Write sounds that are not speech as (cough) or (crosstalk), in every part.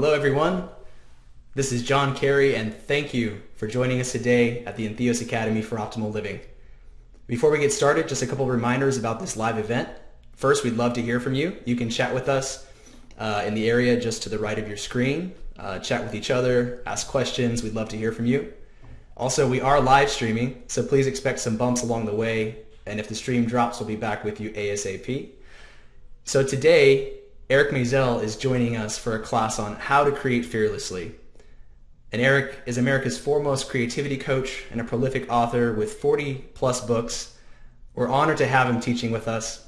Hello, everyone. This is John Carey, and thank you for joining us today at the Entheos Academy for Optimal Living. Before we get started, just a couple reminders about this live event. First, we'd love to hear from you. You can chat with us uh, in the area just to the right of your screen, uh, chat with each other, ask questions. We'd love to hear from you. Also, we are live streaming, so please expect some bumps along the way. And if the stream drops, we'll be back with you ASAP. So today, Eric Maisel is joining us for a class on how to create fearlessly. And Eric is America's foremost creativity coach and a prolific author with 40 plus books. We're honored to have him teaching with us.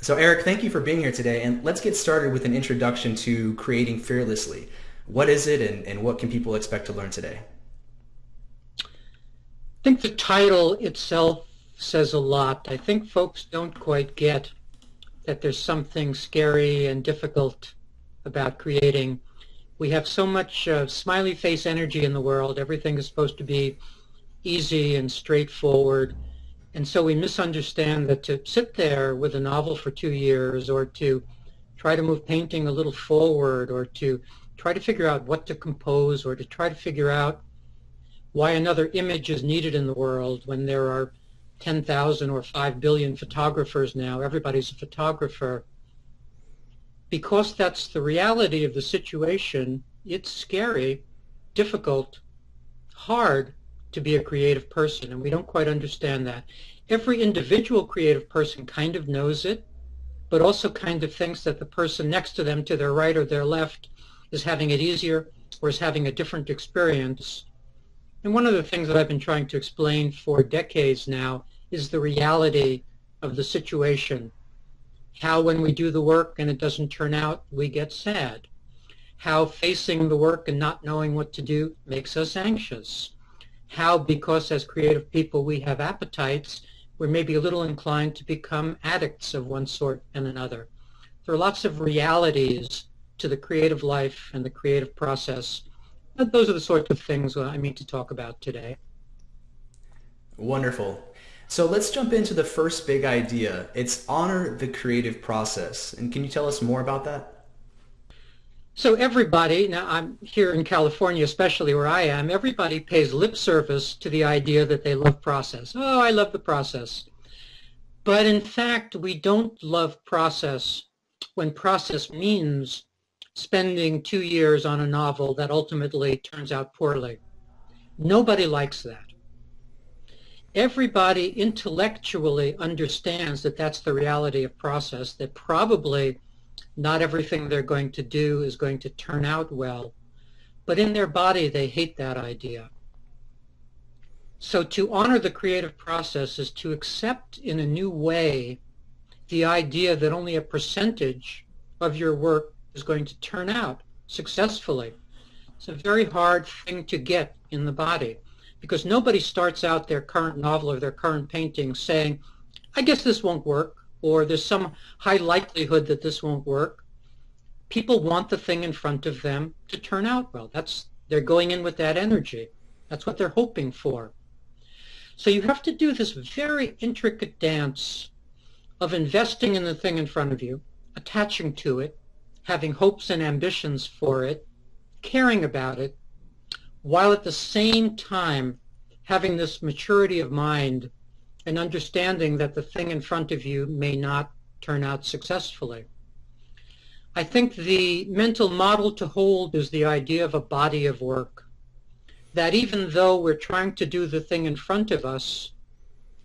So Eric, thank you for being here today. And let's get started with an introduction to creating fearlessly. What is it and, and what can people expect to learn today? I think the title itself says a lot. I think folks don't quite get that there's something scary and difficult about creating. We have so much uh, smiley face energy in the world. Everything is supposed to be easy and straightforward. And so we misunderstand that to sit there with a novel for two years or to try to move painting a little forward or to try to figure out what to compose or to try to figure out why another image is needed in the world when there are 10,000 or 5 billion photographers now. Everybody's a photographer. Because that's the reality of the situation, it's scary, difficult, hard to be a creative person, and we don't quite understand that. Every individual creative person kind of knows it, but also kind of thinks that the person next to them, to their right or their left, is having it easier or is having a different experience. And one of the things that I've been trying to explain for decades now is the reality of the situation. How when we do the work and it doesn't turn out, we get sad. How facing the work and not knowing what to do makes us anxious. How because as creative people we have appetites, we're maybe a little inclined to become addicts of one sort and another. There are lots of realities to the creative life and the creative process those are the sorts of things I mean to talk about today. Wonderful. So let's jump into the first big idea. It's honor the creative process. And can you tell us more about that? So everybody, now I'm here in California, especially where I am, everybody pays lip service to the idea that they love process. Oh, I love the process. But in fact, we don't love process when process means spending two years on a novel that ultimately turns out poorly. Nobody likes that. Everybody intellectually understands that that's the reality of process, that probably not everything they're going to do is going to turn out well, but in their body they hate that idea. So to honor the creative process is to accept in a new way the idea that only a percentage of your work is going to turn out successfully. It's a very hard thing to get in the body because nobody starts out their current novel or their current painting saying, I guess this won't work, or there's some high likelihood that this won't work. People want the thing in front of them to turn out well. That's They're going in with that energy. That's what they're hoping for. So you have to do this very intricate dance of investing in the thing in front of you, attaching to it, having hopes and ambitions for it, caring about it, while at the same time having this maturity of mind and understanding that the thing in front of you may not turn out successfully. I think the mental model to hold is the idea of a body of work. That even though we're trying to do the thing in front of us,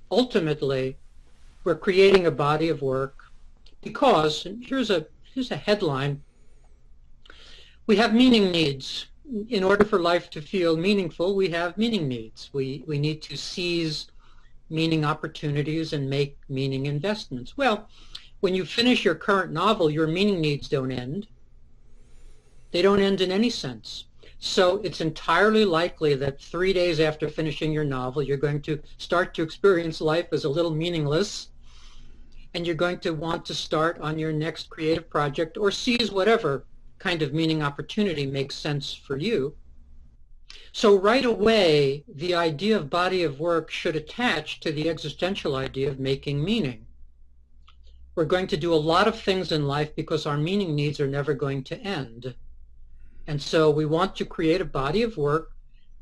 ultimately we're creating a body of work because, and here's a here's a headline. We have meaning needs. In order for life to feel meaningful, we have meaning needs. We, we need to seize meaning opportunities and make meaning investments. Well, when you finish your current novel, your meaning needs don't end. They don't end in any sense. So it's entirely likely that three days after finishing your novel, you're going to start to experience life as a little meaningless and you're going to want to start on your next creative project or seize whatever kind of meaning opportunity makes sense for you. So right away, the idea of body of work should attach to the existential idea of making meaning. We're going to do a lot of things in life because our meaning needs are never going to end. And so we want to create a body of work,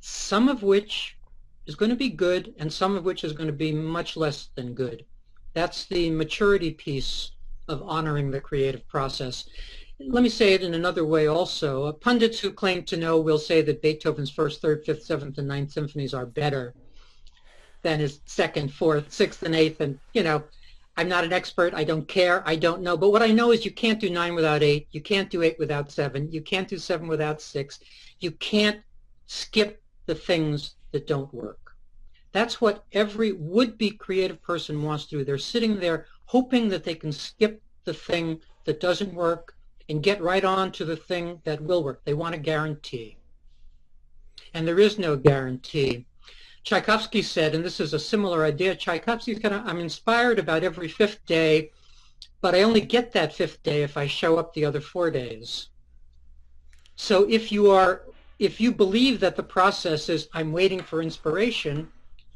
some of which is going to be good and some of which is going to be much less than good. That's the maturity piece of honoring the creative process. Let me say it in another way also. Pundits who claim to know will say that Beethoven's first, third, fifth, seventh, and ninth symphonies are better than his second, fourth, sixth, and eighth. And, you know, I'm not an expert. I don't care. I don't know. But what I know is you can't do nine without eight. You can't do eight without seven. You can't do seven without six. You can't skip the things that don't work. That's what every would-be creative person wants to do. They're sitting there hoping that they can skip the thing that doesn't work and get right on to the thing that will work. They want a guarantee. And there is no guarantee. Tchaikovsky said, and this is a similar idea, Tchaikovsky's kind of, I'm inspired about every fifth day, but I only get that fifth day if I show up the other four days. So if you are, if you believe that the process is I'm waiting for inspiration,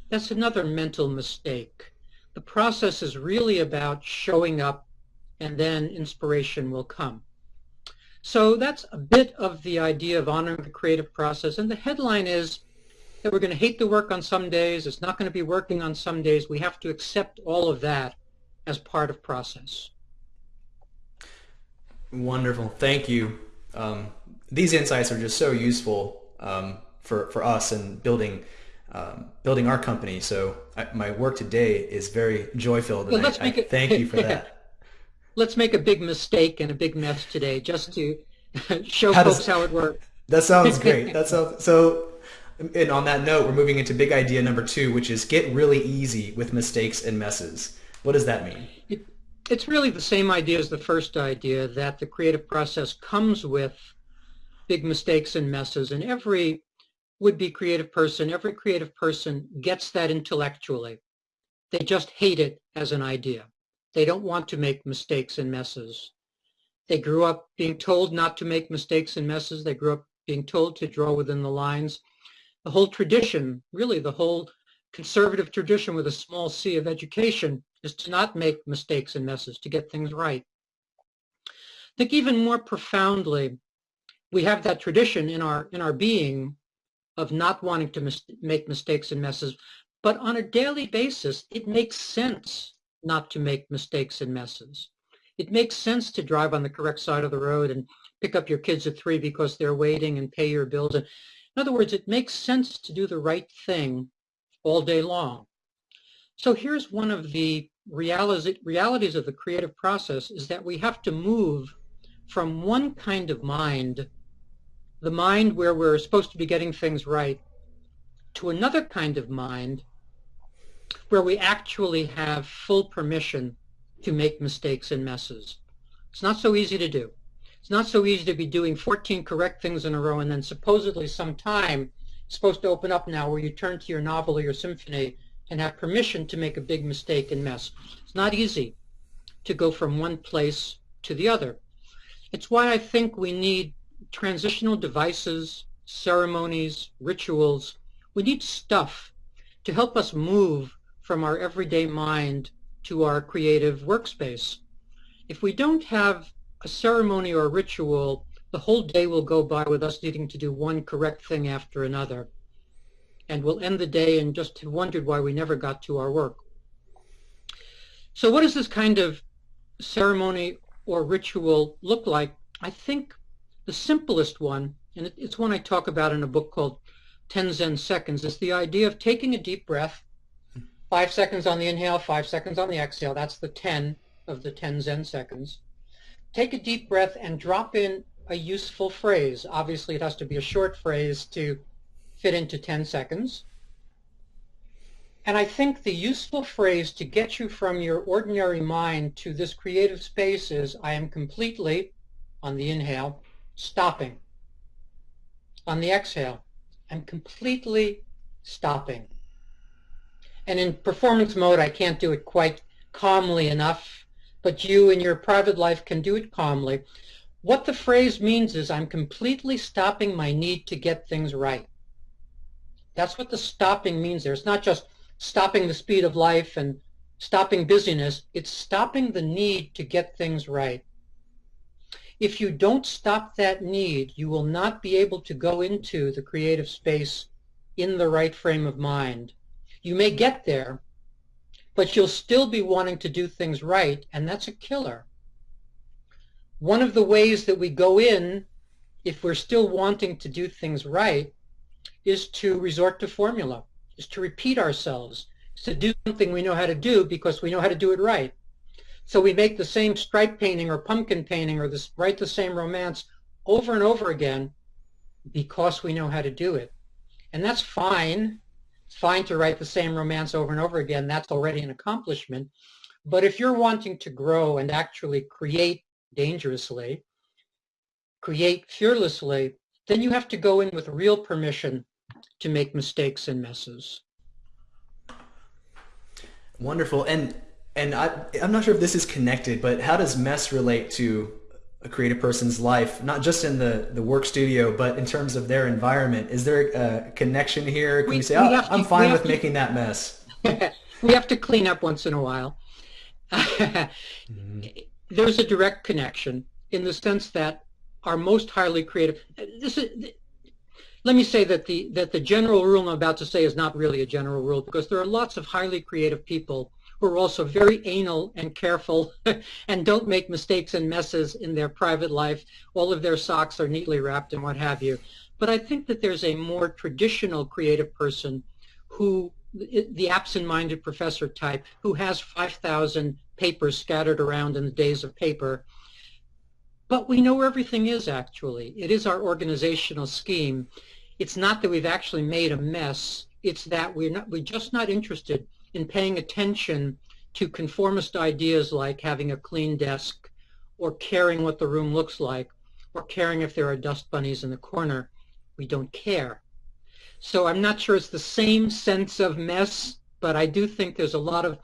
that's another mental mistake. The process is really about showing up and then inspiration will come. So that's a bit of the idea of honoring the creative process. And the headline is that we're going to hate the work on some days. It's not going to be working on some days. We have to accept all of that as part of process. Wonderful. Thank you. Um, these insights are just so useful um, for, for us in building um, building our company. So I, my work today is very joy filled. Well, let's I, make I thank you for (laughs) that let's make a big mistake and a big mess today just to (laughs) show how folks does, how it works. That sounds great. (laughs) That sounds so. And on that note, we're moving into big idea number two, which is get really easy with mistakes and messes. What does that mean? It, it's really the same idea as the first idea that the creative process comes with big mistakes and messes, and every would-be creative person, every creative person gets that intellectually. They just hate it as an idea. They don't want to make mistakes and messes. They grew up being told not to make mistakes and messes. They grew up being told to draw within the lines. The whole tradition, really the whole conservative tradition with a small c of education is to not make mistakes and messes, to get things right. I think even more profoundly, we have that tradition in our, in our being of not wanting to mis make mistakes and messes, but on a daily basis, it makes sense not to make mistakes and messes. It makes sense to drive on the correct side of the road and pick up your kids at three because they're waiting and pay your bills. in other words, it makes sense to do the right thing all day long. So here's one of the realities of the creative process is that we have to move from one kind of mind, the mind where we're supposed to be getting things right, to another kind of mind where we actually have full permission to make mistakes and messes. It's not so easy to do. It's not so easy to be doing 14 correct things in a row and then supposedly some time supposed to open up now where you turn to your novel or your symphony and have permission to make a big mistake and mess. It's not easy to go from one place to the other. It's why I think we need transitional devices, ceremonies, rituals. We need stuff to help us move from our everyday mind to our creative workspace. If we don't have a ceremony or a ritual, the whole day will go by with us needing to do one correct thing after another. And we'll end the day and just have wondered why we never got to our work. So what does this kind of ceremony or ritual look like? I think the simplest one, and it's one I talk about in a book called 10 Zen Seconds, is the idea of taking a deep breath Five seconds on the inhale, five seconds on the exhale. That's the 10 of the 10 Zen seconds. Take a deep breath and drop in a useful phrase. Obviously, it has to be a short phrase to fit into 10 seconds. And I think the useful phrase to get you from your ordinary mind to this creative space is, I am completely, on the inhale, stopping. On the exhale, I'm completely stopping. And in performance mode, I can't do it quite calmly enough, but you in your private life can do it calmly. What the phrase means is I'm completely stopping my need to get things right. That's what the stopping means there. It's not just stopping the speed of life and stopping busyness. It's stopping the need to get things right. if you don't stop that need, you will not be able to go into the creative space in the right frame of mind. You may get there, but you'll still be wanting to do things right, and that's a killer. One of the ways that we go in, if we're still wanting to do things right, is to resort to formula, is to repeat ourselves, is to do something we know how to do because we know how to do it right. So we make the same stripe painting or pumpkin painting or this, write the same romance over and over again because we know how to do it. And that's fine. Fine to write the same romance over and over again. That's already an accomplishment. But if you're wanting to grow and actually create dangerously, create fearlessly, then you have to go in with real permission to make mistakes and messes. Wonderful. And and I, I'm not sure if this is connected, but how does mess relate to a creative person's life, not just in the, the work studio, but in terms of their environment? Is there a connection here? Can we, you say, oh, I'm fine with to, making that mess? (laughs) we have to clean up once in a while. mm-hmm. (laughs) There's a direct connection in the sense that our most highly creative, this is, let me say that the, that the general rule I'm about to say is not really a general rule because there are lots of highly creative people who are also very anal and careful (laughs) and don't make mistakes and messes in their private life. All of their socks are neatly wrapped and what have you. But I think that there's a more traditional creative person who, the absent-minded professor type, who has 5,000 papers scattered around in the days of paper. But we know where everything is actually. It is our organizational scheme. It's not that we've actually made a mess. It's that we're not, we're just not interested in paying attention to conformist ideas like having a clean desk or caring what the room looks like or caring if there are dust bunnies in the corner. We don't care. So I'm not sure it's the same sense of mess, but I do think there's a lot of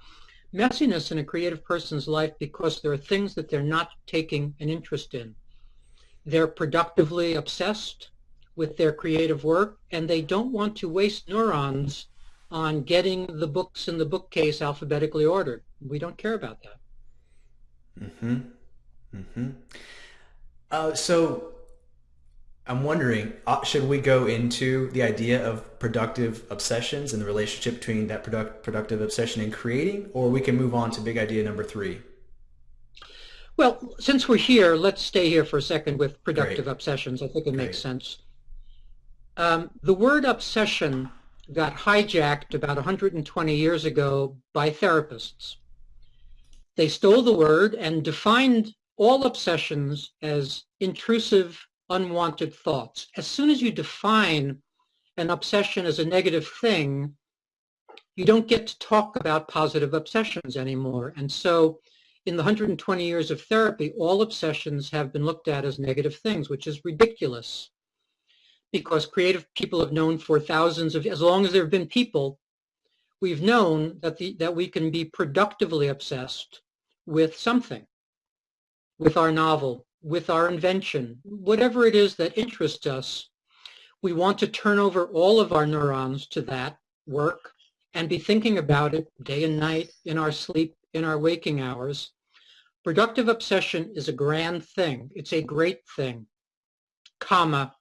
messiness in a creative person's life because there are things that they're not taking an interest in. They're productively obsessed with their creative work and they don't want to waste neurons on getting the books in the bookcase alphabetically ordered. We don't care about that. Mm-hmm. Mm-hmm. Uh, so I'm wondering, uh, should we go into the idea of productive obsessions and the relationship between that product, productive obsession and creating, or we can move on to big idea number three? Well, since we're here, let's stay here for a second with productive Great. obsessions. I think it Great. makes sense. Um, the word obsession got hijacked about 120 years ago by therapists. They stole the word and defined all obsessions as intrusive, unwanted thoughts. As soon as you define an obsession as a negative thing, you don't get to talk about positive obsessions anymore. And so in the 120 years of therapy, all obsessions have been looked at as negative things, which is ridiculous because creative people have known for thousands of, as long as there have been people, we've known that, the, that we can be productively obsessed with something, with our novel, with our invention, whatever it is that interests us. We want to turn over all of our neurons to that work and be thinking about it day and night in our sleep, in our waking hours. Productive obsession is a grand thing. It's a great thing, comma,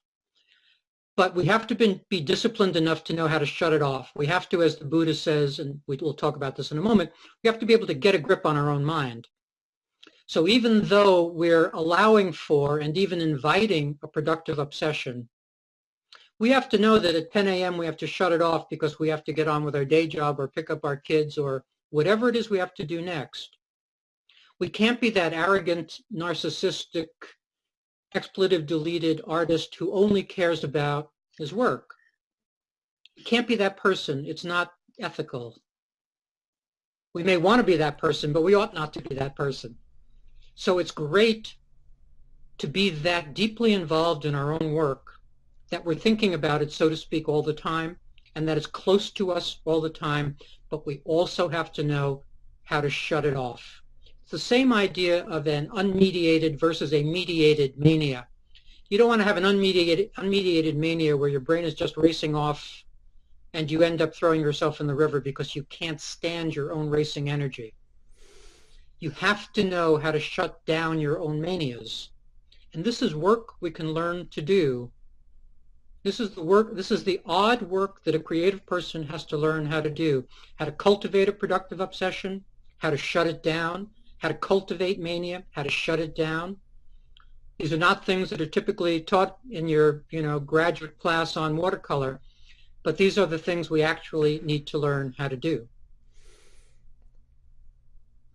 but we have to be, be disciplined enough to know how to shut it off. We have to, as the Buddha says, and we will talk about this in a moment, we have to be able to get a grip on our own mind. So even though we're allowing for and even inviting a productive obsession, we have to know that at 10 a.m. we have to shut it off because we have to get on with our day job or pick up our kids or whatever it is we have to do next. We can't be that arrogant, narcissistic, expletive deleted artist who only cares about his work. It can't be that person. It's not ethical. We may want to be that person, but we ought not to be that person. So it's great to be that deeply involved in our own work that we're thinking about it, so to speak, all the time, and that it's close to us all the time, but we also have to know how to shut it off the same idea of an unmediated versus a mediated mania. You don't want to have an unmediated, unmediated mania where your brain is just racing off and you end up throwing yourself in the river because you can't stand your own racing energy. You have to know how to shut down your own manias. And this is work we can learn to do. This is the work, this is the odd work that a creative person has to learn how to do. How to cultivate a productive obsession, how to shut it down, how to cultivate mania, how to shut it down. These are not things that are typically taught in your, you know, graduate class on watercolor, but these are the things we actually need to learn how to do.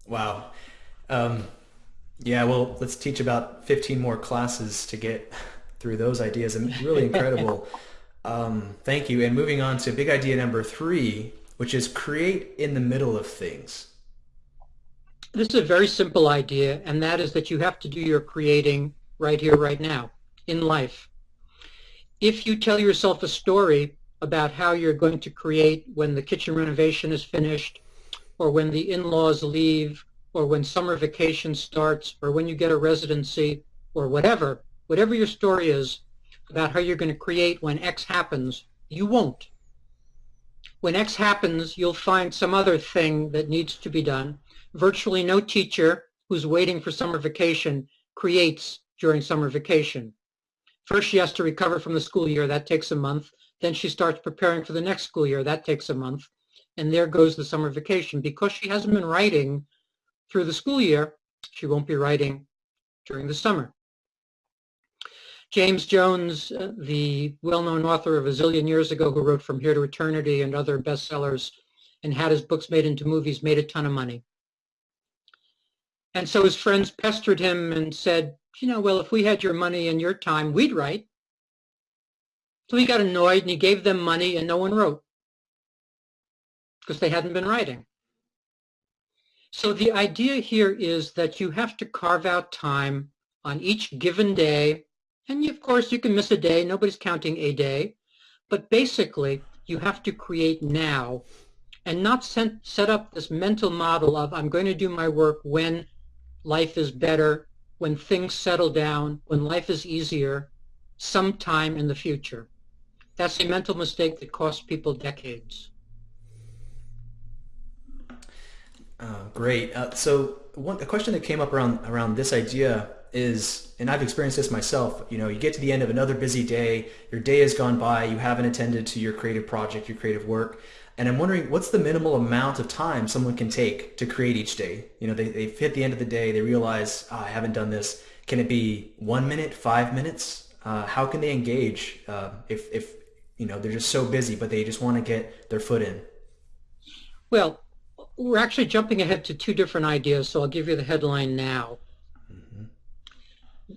Wow. Um, yeah, well, let's teach about 15 more classes to get through those ideas. And really (laughs) incredible. um, thank you. And moving on to big idea number three, which is create in the middle of things. This is a very simple idea, and that is that you have to do your creating right here, right now, in life. If you tell yourself a story about how you're going to create when the kitchen renovation is finished, or when the in-laws leave, or when summer vacation starts, or when you get a residency, or whatever, whatever your story is about how you're going to create when X happens, you won't. When X happens, you'll find some other thing that needs to be done. Virtually no teacher who's waiting for summer vacation creates during summer vacation. First, she has to recover from the school year. That takes a month. Then she starts preparing for the next school year. That takes a month. And there goes the summer vacation. Because she hasn't been writing through the school year, she won't be writing during the summer. James Jones, uh, the well-known author of a zillion years ago who wrote From Here to Eternity and other bestsellers and had his books made into movies, made a ton of money. And so his friends pestered him and said, you know, well, if we had your money and your time, we'd write. So he got annoyed and he gave them money and no one wrote because they hadn't been writing. So the idea here is that you have to carve out time on each given day. And of course, you can miss a day. Nobody's counting a day. But basically, you have to create now and not set up this mental model of I'm going to do my work when life is better, when things settle down, when life is easier, sometime in the future. That's a mental mistake that costs people decades. Uh, great. Uh, so one, a question that came up around around this idea is, and I've experienced this myself. You know, you get to the end of another busy day, your day has gone by, you haven't attended to your creative project, your creative work, and I'm wondering what's the minimal amount of time someone can take to create each day? You know, they, they've hit the end of the day, they realize, oh, I haven't done this. Can it be one minute, five minutes? Uh, how can they engage uh, if, if, you know, they're just so busy, but they just want to get their foot in? Well, we're actually jumping ahead to two different ideas, so I'll give you the headline now. Mm-hmm.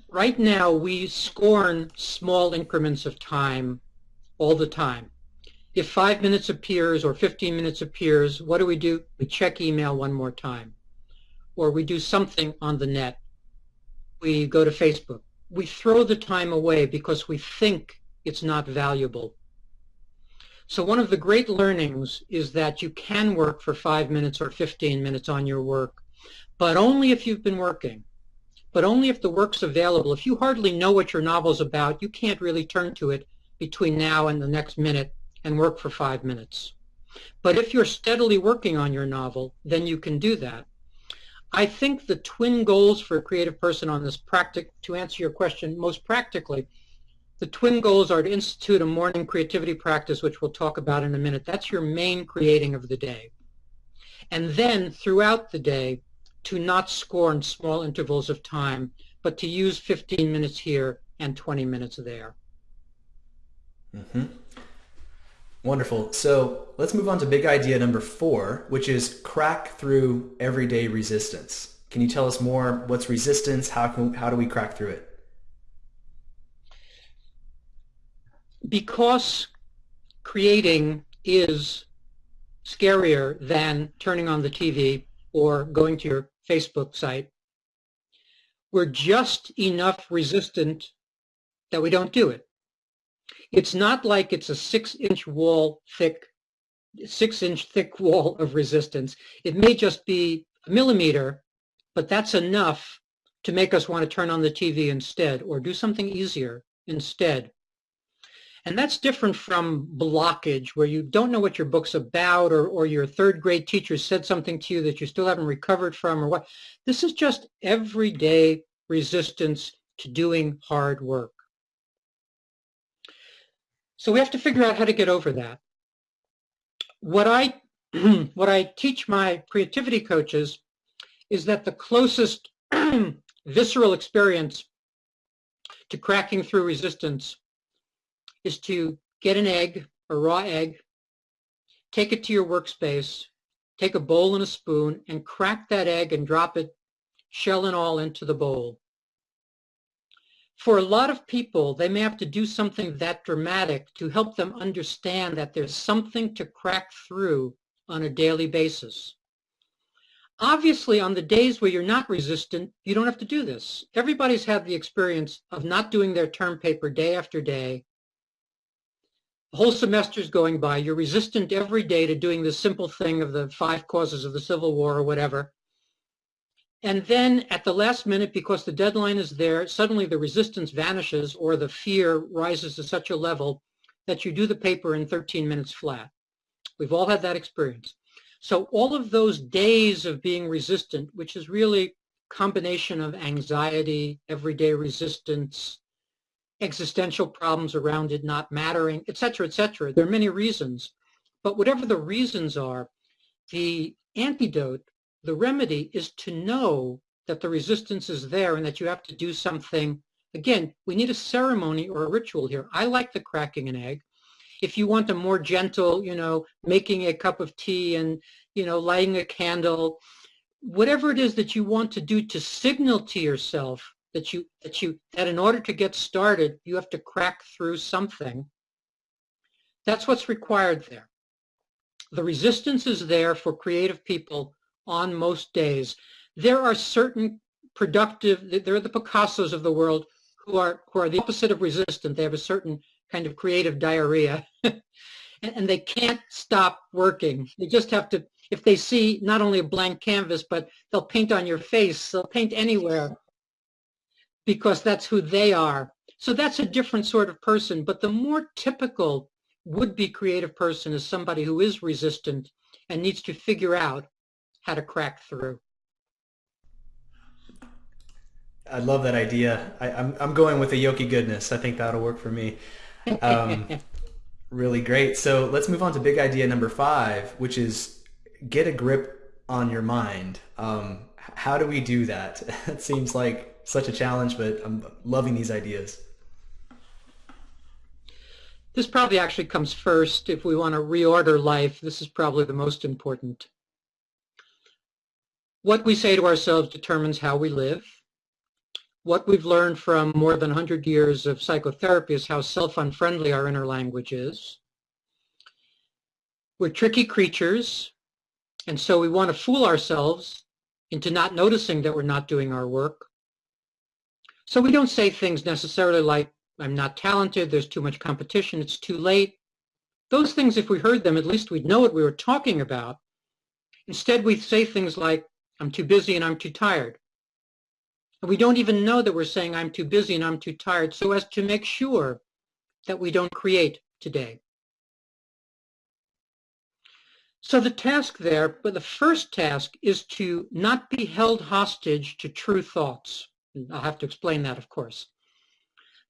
Right now, we scorn small increments of time all the time if five minutes appears or 15 minutes appears, what do we do? We check email one more time. Or we do something on the net. We go to Facebook. We throw the time away because we think it's not valuable. So one of the great learnings is that you can work for five minutes or 15 minutes on your work, but only if you've been working. But only if the work's available. If you hardly know what your novel's about, you can't really turn to it between now and the next minute and work for five minutes. But if you're steadily working on your novel, then you can do that. I think the twin goals for a creative person on this practic to answer your question most practically, the twin goals are to institute a morning creativity practice, which we'll talk about in a minute. That's your main creating of the day. And then throughout the day, to not scorn small intervals of time, but to use 15 minutes here and 20 minutes there. Mm-hmm. Wonderful. So let's move on to big idea number four, which is crack through everyday resistance. Can you tell us more? What's resistance? How can how do we crack through it? Because creating is scarier than turning on the TV or going to your Facebook site. We're just enough resistant that we don't do it. It's not like it's a six-inch wall thick, six-inch thick wall of resistance. It may just be a millimeter, but that's enough to make us want to turn on the TV instead or do something easier instead. And that's different from blockage where you don't know what your book's about or, or your third grade teacher said something to you that you still haven't recovered from or what. This is just everyday resistance to doing hard work. So we have to figure out how to get over that. What I, (clears throat) what I teach my creativity coaches is that the closest (clears throat) visceral experience to cracking through resistance is to get an egg, a raw egg, take it to your workspace, take a bowl and a spoon, and crack that egg and drop it, shell and all, into the bowl. For a lot of people, they may have to do something that dramatic to help them understand that there's something to crack through on a daily basis. Obviously, on the days where you're not resistant, you don't have to do this. Everybody's had the experience of not doing their term paper day after day. The whole semester's going by. You're resistant every day to doing the simple thing of the five causes of the Civil War or whatever. And then at the last minute, because the deadline is there, suddenly the resistance vanishes or the fear rises to such a level that you do the paper in 13 minutes flat. We've all had that experience. So all of those days of being resistant, which is really combination of anxiety, everyday resistance, existential problems around it not mattering, et cetera, et cetera. There are many reasons. But whatever the reasons are, the antidote, the remedy is to know that the resistance is there and that you have to do something. Again, we need a ceremony or a ritual here. I like the cracking an egg if you want a more gentle, you know, making a cup of tea and, you know, lighting a candle, whatever it is that you want to do to signal to yourself that you, that you, that in order to get started, you have to crack through something. That's what's required there. The resistance is there for creative people on most days. There are certain productive, there are the Picassos of the world who are, who are the opposite of resistant. They have a certain kind of creative diarrhea. (laughs) and they can't stop working. They just have to, if they see not only a blank canvas, but they'll paint on your face, they'll paint anywhere because that's who they are. So that's a different sort of person. But the more typical would-be creative person is somebody who is resistant and needs to figure out how to crack through. I love that idea. I, am I'm, I'm going with the Yogi goodness. I think that'll work for me. Um, (laughs) really great. So let's move on to big idea number five, which is get a grip on your mind. Um, how do we do that? (laughs) it seems like such a challenge, but I'm loving these ideas. This probably actually comes first. If we want to reorder life, this is probably the most important. What we say to ourselves determines how we live what we've learned from more than 100 years of psychotherapy is how self-unfriendly our inner language is. We're tricky creatures, and so we want to fool ourselves into not noticing that we're not doing our work. So we don't say things necessarily like, I'm not talented, there's too much competition, it's too late. Those things, if we heard them, at least we'd know what we were talking about. Instead, we say things like, I'm too busy and I'm too tired. And we don't even know that we're saying I'm too busy and I'm too tired so as to make sure that we don't create today. So the task there, but the first task is to not be held hostage to true thoughts. I'll have to explain that, of course.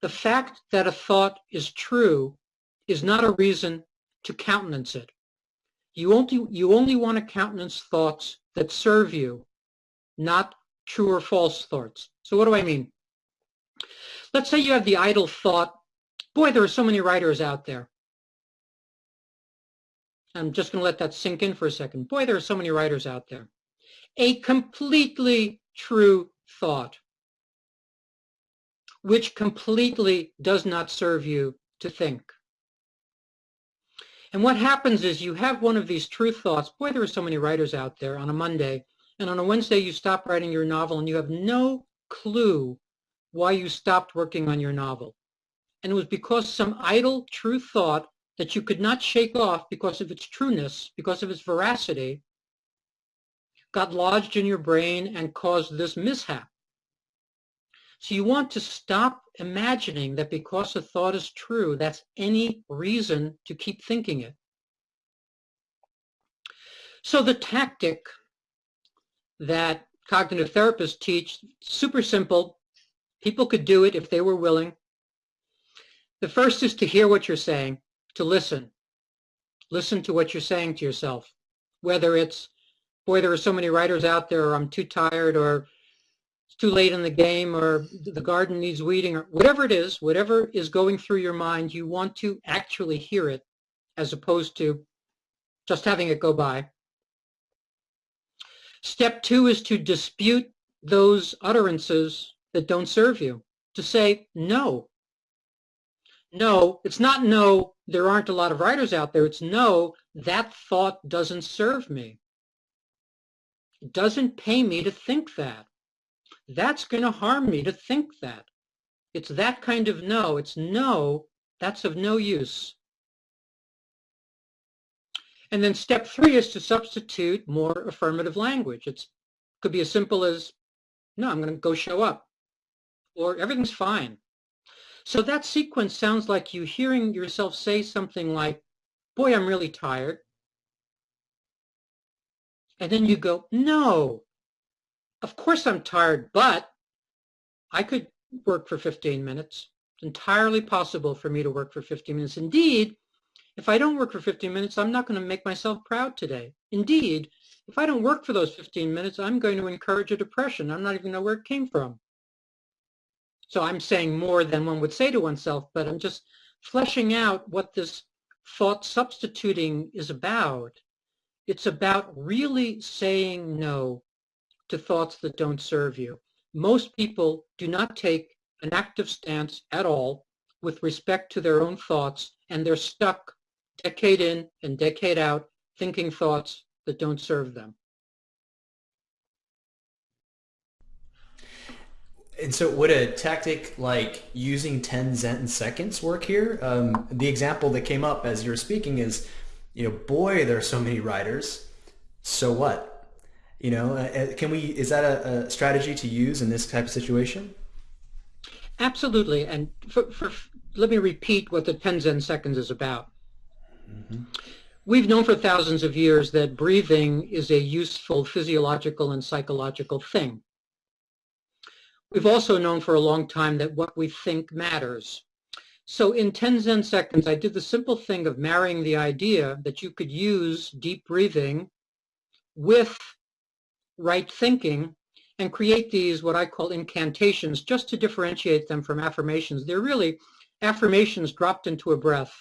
The fact that a thought is true is not a reason to countenance it. You only, you only want to countenance thoughts that serve you, not true or false thoughts. So what do I mean? Let's say you have the idle thought, boy, there are so many writers out there. I'm just going to let that sink in for a second. Boy, there are so many writers out there. A completely true thought, which completely does not serve you to think. And what happens is you have one of these true thoughts. Boy, there are so many writers out there on a Monday and on a Wednesday you stop writing your novel and you have no clue why you stopped working on your novel. And it was because some idle true thought that you could not shake off because of its trueness, because of its veracity, got lodged in your brain and caused this mishap. So you want to stop imagining that because a thought is true, that's any reason to keep thinking it. So the tactic that cognitive therapists teach, super simple. People could do it if they were willing. The first is to hear what you're saying, to listen. Listen to what you're saying to yourself, whether it's, boy, there are so many writers out there, or I'm too tired, or too late in the game, or the garden needs weeding, or whatever it is, whatever is going through your mind, you want to actually hear it as opposed to just having it go by. Step two is to dispute those utterances that don't serve you, to say no. No, it's not no, there aren't a lot of writers out there. It's no, that thought doesn't serve me. It doesn't pay me to think that. That's going to harm me to think that. It's that kind of no. It's no, that's of no use. And then step three is to substitute more affirmative language. It could be as simple as, no, I'm going to go show up. Or everything's fine. So that sequence sounds like you hearing yourself say something like, boy, I'm really tired. And then you go, no, of course I'm tired, but I could work for 15 minutes. It's entirely possible for me to work for 15 minutes. Indeed, if I don't work for 15 minutes, I'm not going to make myself proud today. Indeed, if I don't work for those 15 minutes, I'm going to encourage a depression. I'm not even know where it came from. So I'm saying more than one would say to oneself, but I'm just fleshing out what this thought substituting is about. It's about really saying no to thoughts that don't serve you. Most people do not take an active stance at all with respect to their own thoughts, and they're stuck decade in and decade out, thinking thoughts that don't serve them. And so would a tactic like using 10 Zen seconds work here? Um, the example that came up as you were speaking is, you know, boy, there are so many writers. So what? You know, uh, uh can we, is that a, a, strategy to use in this type of situation? Absolutely. And for, for, let me repeat what the 10 Zen seconds is about. Mm-hmm. We've known for thousands of years that breathing is a useful physiological and psychological thing. We've also known for a long time that what we think matters. So in 10 Zen seconds, I did the simple thing of marrying the idea that you could use deep breathing with right thinking and create these what I call incantations just to differentiate them from affirmations. They're really affirmations dropped into a breath.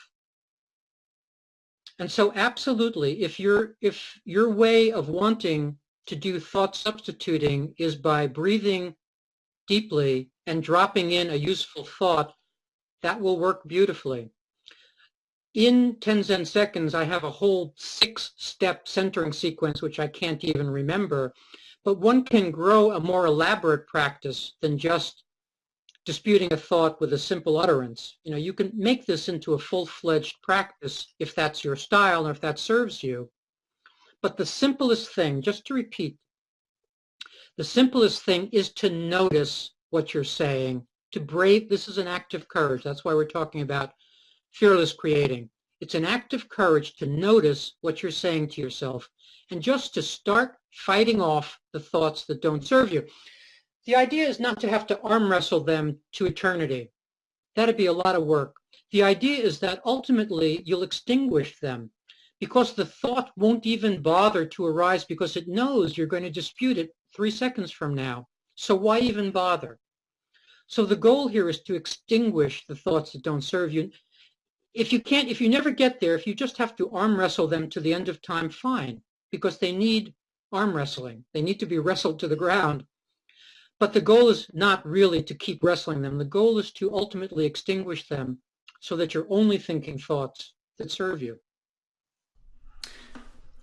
And so absolutely, if your if your way of wanting to do thought substituting is by breathing deeply and dropping in a useful thought, that will work beautifully. In 10 Zen seconds, I have a whole six-step centering sequence, which I can't even remember. But one can grow a more elaborate practice than just disputing a thought with a simple utterance. You know, you can make this into a full-fledged practice if that's your style or if that serves you. But the simplest thing, just to repeat, the simplest thing is to notice what you're saying, to brave, this is an act of courage. That's why we're talking about fearless creating. It's an act of courage to notice what you're saying to yourself and just to start fighting off the thoughts that don't serve you. The idea is not to have to arm wrestle them to eternity. That'd be a lot of work. The idea is that ultimately you'll extinguish them because the thought won't even bother to arise because it knows you're going to dispute it three seconds from now. So why even bother? So the goal here is to extinguish the thoughts that don't serve you. If you can't, if you never get there, if you just have to arm wrestle them to the end of time, fine, because they need arm wrestling. They need to be wrestled to the ground but the goal is not really to keep wrestling them. The goal is to ultimately extinguish them so that you're only thinking thoughts that serve you.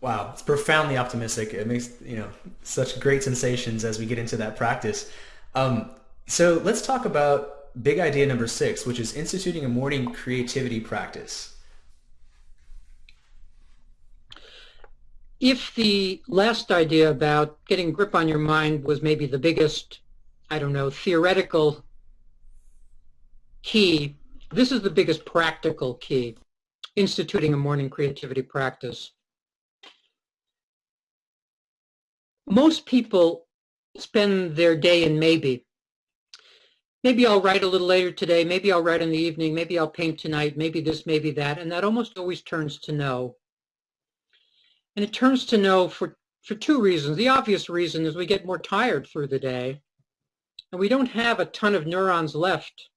Wow, it's profoundly optimistic. It makes you know such great sensations as we get into that practice. Um, so let's talk about big idea number six, which is instituting a morning creativity practice. If the last idea about getting grip on your mind was maybe the biggest I don't know, theoretical key. This is the biggest practical key, instituting a morning creativity practice. Most people spend their day in maybe. Maybe I'll write a little later today, maybe I'll write in the evening, maybe I'll paint tonight, maybe this, maybe that, and that almost always turns to no. And it turns to no for, for two reasons. The obvious reason is we get more tired through the day, and we don't have a ton of neurons left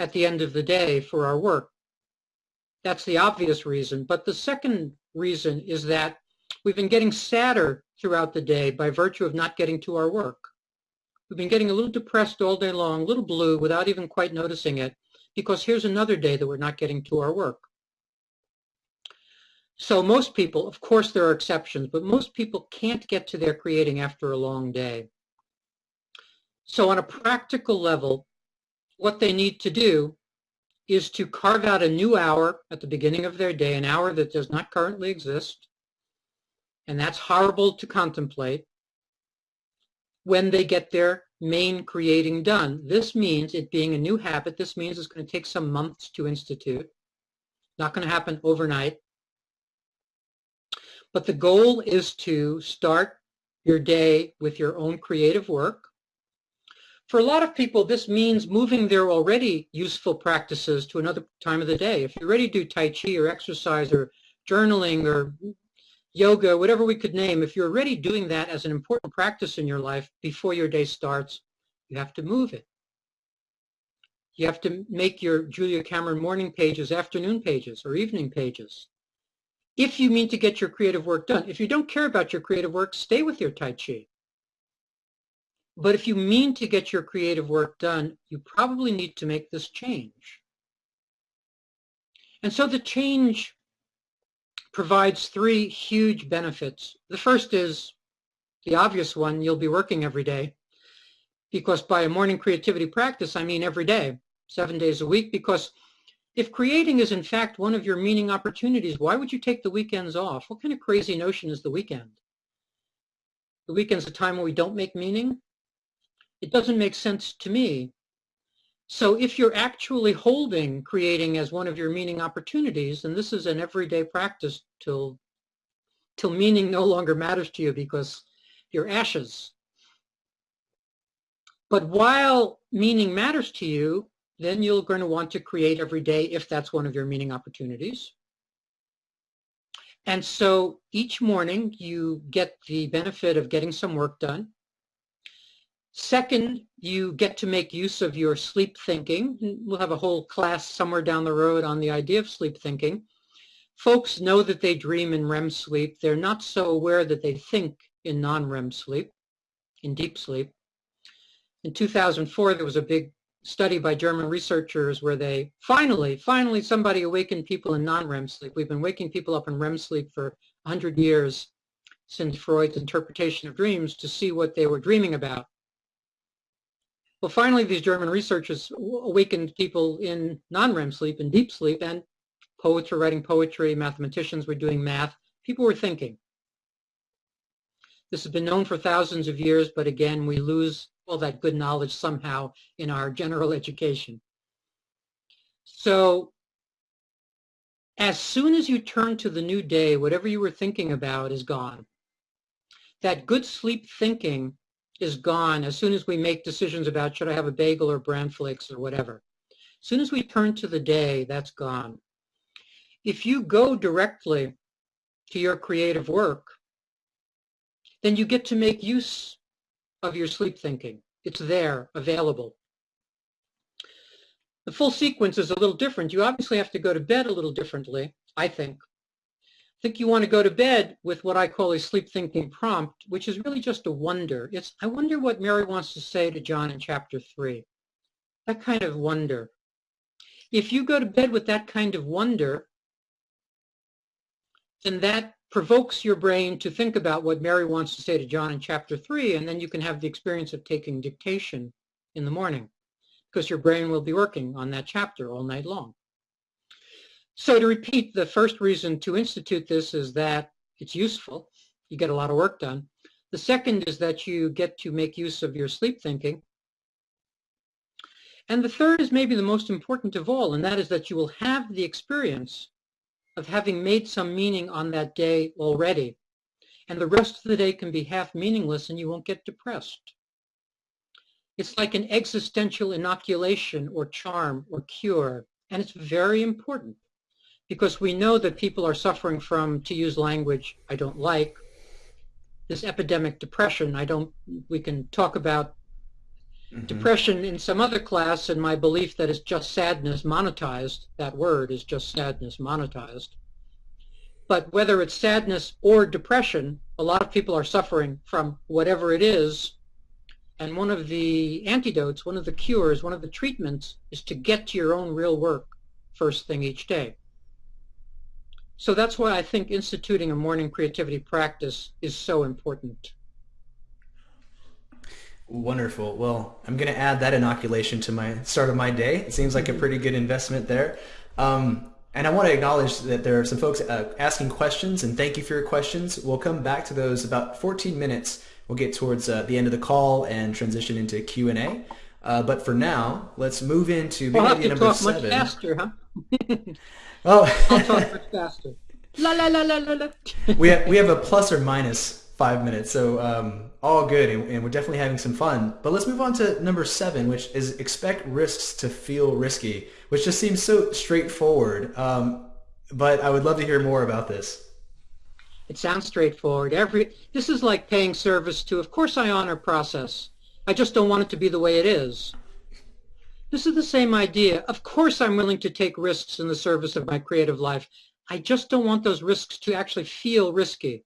at the end of the day for our work. That's the obvious reason. But the second reason is that we've been getting sadder throughout the day by virtue of not getting to our work. We've been getting a little depressed all day long, a little blue without even quite noticing it, because here's another day that we're not getting to our work. So most people, of course there are exceptions, but most people can't get to their creating after a long day. So on a practical level, what they need to do is to carve out a new hour at the beginning of their day, an hour that does not currently exist, and that's horrible to contemplate when they get their main creating done. This means it being a new habit. This means it's going to take some months to institute. Not going to happen overnight. But the goal is to start your day with your own creative work. For a lot of people, this means moving their already useful practices to another time of the day. If you already do Tai Chi or exercise or journaling or yoga, whatever we could name, if you're already doing that as an important practice in your life before your day starts, you have to move it. You have to make your Julia Cameron morning pages afternoon pages or evening pages. If you mean to get your creative work done. If you don't care about your creative work, stay with your Tai Chi. But if you mean to get your creative work done, you probably need to make this change. And so the change provides three huge benefits. The first is the obvious one, you'll be working every day because by a morning creativity practice, I mean every day, seven days a week, because if creating is in fact one of your meaning opportunities, why would you take the weekends off? What kind of crazy notion is the weekend? The weekend's a time when we don't make meaning? It doesn't make sense to me. So if you're actually holding creating as one of your meaning opportunities, and this is an everyday practice till, till meaning no longer matters to you because you're ashes. But while meaning matters to you, then you're going to want to create every day if that's one of your meaning opportunities. And so each morning you get the benefit of getting some work done. Second, you get to make use of your sleep thinking. We'll have a whole class somewhere down the road on the idea of sleep thinking. Folks know that they dream in REM sleep. They're not so aware that they think in non-REM sleep, in deep sleep. In 2004, there was a big study by German researchers where they finally, finally somebody awakened people in non-REM sleep. We've been waking people up in REM sleep for 100 years since Freud's interpretation of dreams to see what they were dreaming about. Well, finally, these German researchers awakened people in non-REM sleep, and deep sleep, and poets were writing poetry, mathematicians were doing math. People were thinking. This has been known for thousands of years, but again, we lose all that good knowledge somehow in our general (laughs) education. So as soon as you turn to the new day, whatever you were thinking about is gone. That good sleep thinking is gone as soon as we make decisions about should I have a bagel or bran flakes or whatever. As soon as we turn to the day, that's gone. If you go directly to your creative work, then you get to make use of your sleep thinking. It's there, available. The full sequence is a little different. You obviously have to go to bed a little differently, I think think you want to go to bed with what I call a sleep thinking prompt, which is really just a wonder. It's, I wonder what Mary wants to say to John in chapter 3. That kind of wonder. If you go to bed with that kind of wonder, then that provokes your brain to think about what Mary wants to say to John in chapter 3, and then you can have the experience of taking dictation in the morning because your brain will be working on that chapter all night long. So to repeat, the first reason to institute this is that it's useful. You get a lot of work done. The second is that you get to make use of your sleep thinking. And the third is maybe the most important of all, and that is that you will have the experience of having made some meaning on that day already. And the rest of the day can be half meaningless and you won't get depressed. It's like an existential inoculation or charm or cure. And it's very important because we know that people are suffering from, to use language I don't like, this epidemic depression. I don't, we can talk about mm-hmm. depression in some other class and my belief that it's just sadness monetized. That word is just sadness monetized. But whether it's sadness or depression, a lot of people are suffering from whatever it is. And one of the antidotes, one of the cures, one of the treatments is to get to your own real work first thing each day. So that's why I think instituting a morning creativity practice is so important. Wonderful. Well, I'm going to add that inoculation to my start of my day. It seems like a pretty good investment there. Um, and I want to acknowledge that there are some folks uh, asking questions, and thank you for your questions. We'll come back to those about 14 minutes. We'll get towards uh, the end of the call and transition into Q&A. Uh, but for now, let's move into we'll to talk seven. much faster, huh? (laughs) Oh, I'll talk much faster. La la la la la la. we have we have a plus or minus five minutes, so um, all good, and, and, we're definitely having some fun. But let's move on to number seven, which is expect risks to feel risky, which just seems so straightforward. Um, but I would love to hear more about this. It sounds straightforward. Every this is like paying service to. Of course, I honor process. I just don't want it to be the way it is. This is the same idea. Of course I'm willing to take risks in the service of my creative life. I just don't want those risks to actually feel risky.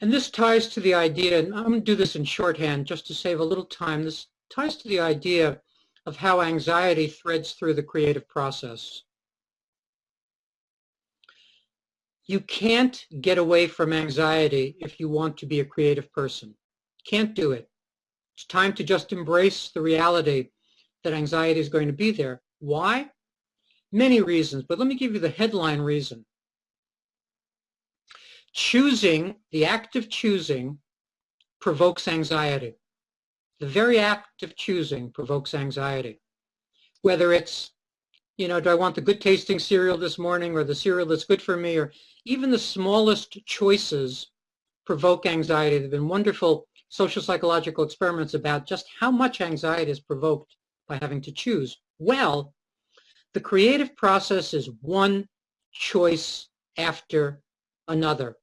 And this ties to the idea, and I'm going to do this in shorthand just to save a little time. This ties to the idea of how anxiety threads through the creative process. You can't get away from anxiety if you want to be a creative person. Can't do it. It's time to just embrace the reality that anxiety is going to be there. Why? Many reasons, but let me give you the headline reason. Choosing, the act of choosing, provokes anxiety. The very act of choosing provokes anxiety. Whether it's, you know, do I want the good tasting cereal this morning or the cereal that's good for me or even the smallest choices provoke anxiety. There have been wonderful social psychological experiments about just how much anxiety is provoked by having to choose. Well, the creative process is one choice after another.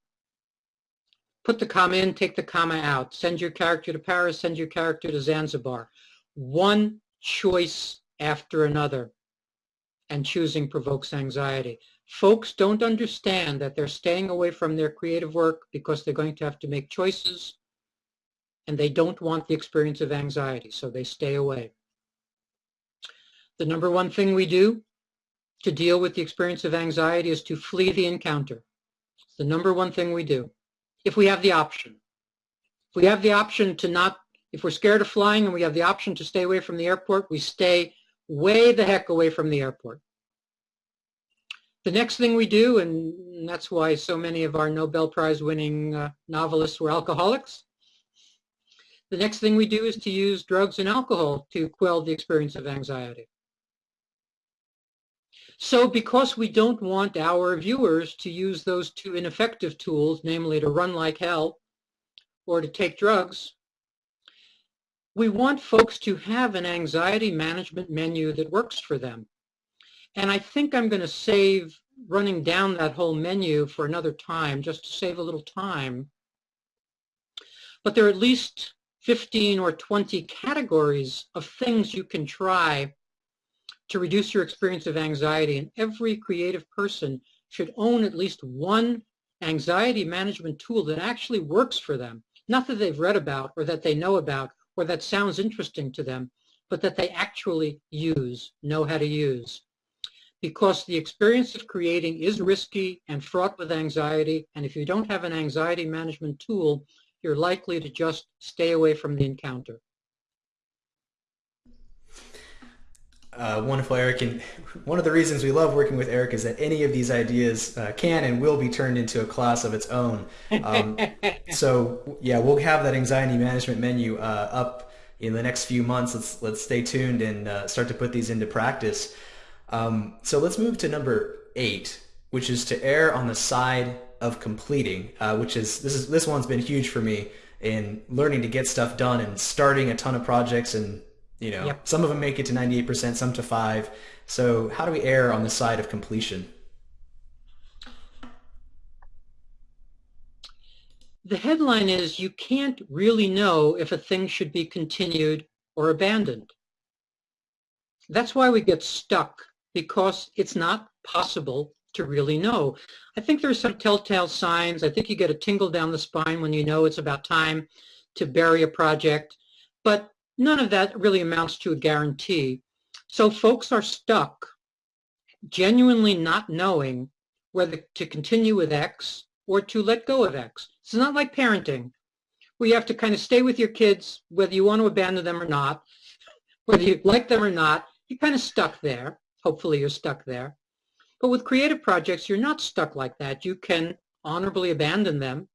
Put the comma in, take the comma out. Send your character to Paris, send your character to Zanzibar. One choice after another. And choosing provokes anxiety. Folks don't understand that they're staying away from their creative work because they're going to have to make choices and they don't want the experience of anxiety, so they stay away. The number one thing we do to deal with the experience of anxiety is to flee the encounter. It's the number one thing we do, if we have the option. If we have the option to not, if we're scared of flying and we have the option to stay away from the airport, we stay way the heck away from the airport. The next thing we do, and that's why so many of our Nobel Prize winning uh, novelists were alcoholics, the next thing we do is to use drugs and alcohol to quell the experience of anxiety. So because we don't want our viewers to use those two ineffective tools, namely to run like hell or to take drugs, we want folks to have an anxiety management menu that works for them. And I think I'm going to save running down that whole menu for another time, just to save a little time. But there are at least 15 or 20 categories of things you can try to reduce your experience of anxiety. And every creative person should own at least one anxiety management tool that actually works for them. Not that they've read about or that they know about or that sounds interesting to them, but that they actually use, know how to use. Because the experience of creating is risky and fraught with anxiety. And if you don't have an anxiety management tool, you're likely to just stay away from the encounter. Uh, wonderful, Eric. And one of the reasons we love working with Eric is that any of these ideas uh, can and will be turned into a class of its own. Um, (laughs) so yeah, we'll have that anxiety management menu uh, up in the next few months. Let's let's stay tuned and uh, start to put these into practice. Um, so let's move to number eight, which is to err on the side of completing, uh, which is this is this one's been huge for me. in learning to get stuff done and starting a ton of projects and you know yep. some of them make it to 98% some to 5 so how do we err on the side of completion the headline is you can't really know if a thing should be continued or abandoned that's why we get stuck because it's not possible to really know. I think there's some telltale signs. I think you get a tingle down the spine when you know it's about time to bury a project, but none of that really amounts to a guarantee. So folks are stuck genuinely not knowing whether to continue with X or to let go of X. It's not like parenting where you have to kind of stay with your kids whether you want to abandon them or not, whether you like them or not, you're kind of stuck there. Hopefully you're stuck there. But with creative projects, you're not stuck like that. You can honorably abandon them.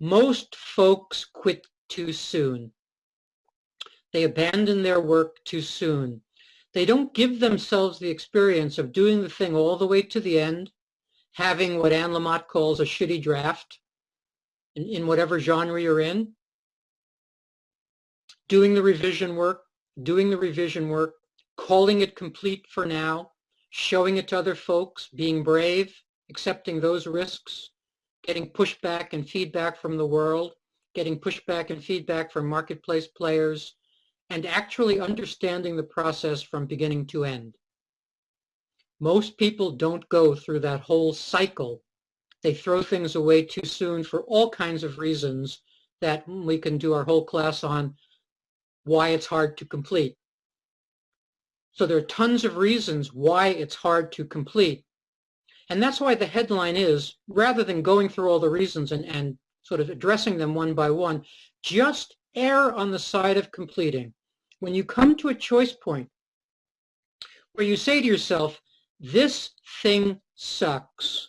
Most folks quit too soon. They abandon their work too soon. They don't give themselves the experience of doing the thing all the way to the end, having what Anne Lamott calls a shitty draft in, in whatever genre you're in, doing the revision work, doing the revision work, calling it complete for now, showing it to other folks, being brave, accepting those risks, getting pushback and feedback from the world, getting pushback and feedback from marketplace players, and actually understanding the process from beginning to end. Most people don't go through that whole cycle. They throw things away too soon for all kinds of reasons that we can do our whole class on why it's hard to complete. So there are tons of reasons why it's hard to complete. And that's why the headline is, rather than going through all the reasons and, and sort of addressing them one by one, just err on the side of completing. When you come to a choice point where you say to yourself, this thing sucks,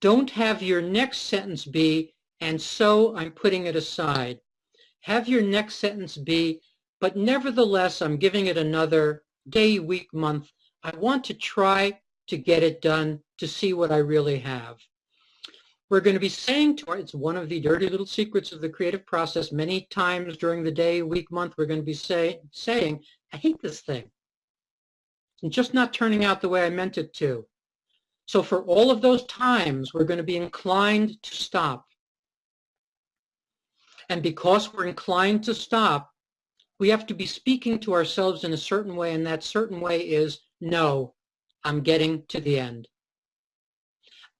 don't have your next sentence be, and so I'm putting it aside. Have your next sentence be, but nevertheless, I'm giving it another day, week, month. I want to try to get it done to see what I really have. We're going to be saying to our, it's one of the dirty little secrets of the creative process. Many times during the day, week, month, we're going to be say, saying, I hate this thing. It's just not turning out the way I meant it to. So for all of those times, we're going to be inclined to stop. And because we're inclined to stop, we have to be speaking to ourselves in a certain way, and that certain way is, no, I'm getting to the end.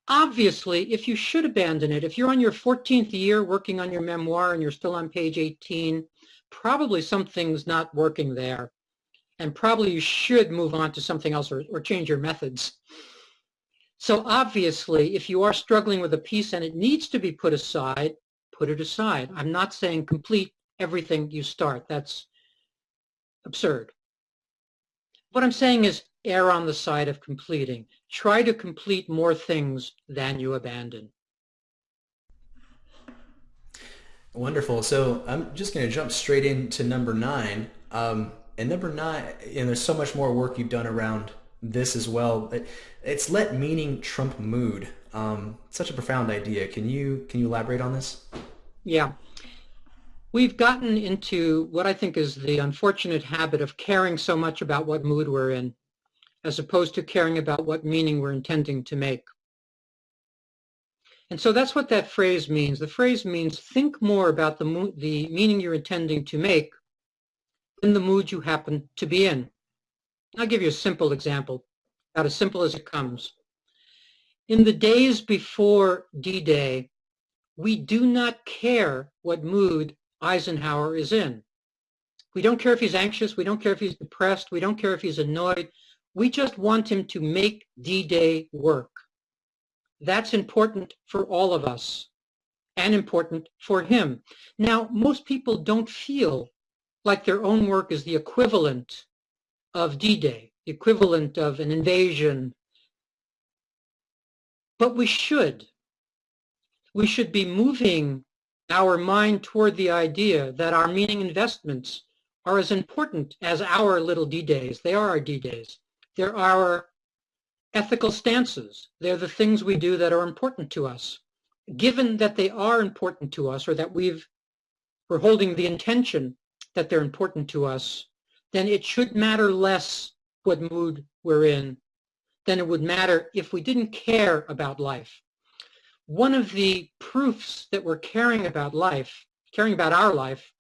Obviously, if you should abandon it, if you're on your 14th year working on your memoir and you're still on page 18, probably something's not working there. And probably you should move on to something else or, or change your methods. So obviously, if you are struggling with a piece and it needs to be put aside, put it aside. I'm not saying complete everything you start. That's absurd. What I'm saying is err on the side of completing. Try to complete more things than you abandon. Wonderful. So I'm just going to jump straight into number nine. Um, and number nine, and there's so much more work you've done around this as well. It's let meaning trump mood. Um, such a profound idea. Can you can you elaborate on this? Yeah. We've gotten into what I think is the unfortunate habit of caring so much about what mood we're in as opposed to caring about what meaning we're intending to make. And so that's what that phrase means. The phrase means think more about the, the meaning you're intending to make than the mood you happen to be in. I'll give you a simple example, about as simple as it comes. In the days before D-Day, we do not care what mood Eisenhower is in. We don't care if he's anxious. We don't care if he's depressed. We don't care if he's annoyed. We just want him to make D-Day work. That's important for all of us and important for him. Now, most people don't feel like their own work is the equivalent of D-Day, the equivalent of an invasion. But we should. We should be moving our mind toward the idea that our meaning investments are as important as our little D-days. They are our D-days. They're our ethical stances. They're the things we do that are important to us. given that they are important to us or that we've, we're holding the intention that they're important to us, then it should matter less what mood we're in than it would matter if we didn't care about life. One of the proofs that we're caring about life, caring about our life,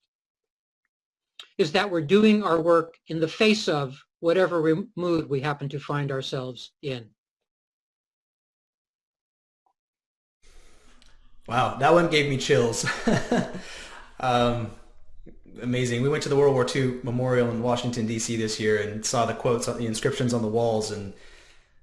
is that we're doing our work in the face of whatever mood we happen to find ourselves in. Wow, that one gave me chills. (laughs) um, amazing. We went to the World War II Memorial in Washington D.C. this year and saw the quotes, the inscriptions on the walls, and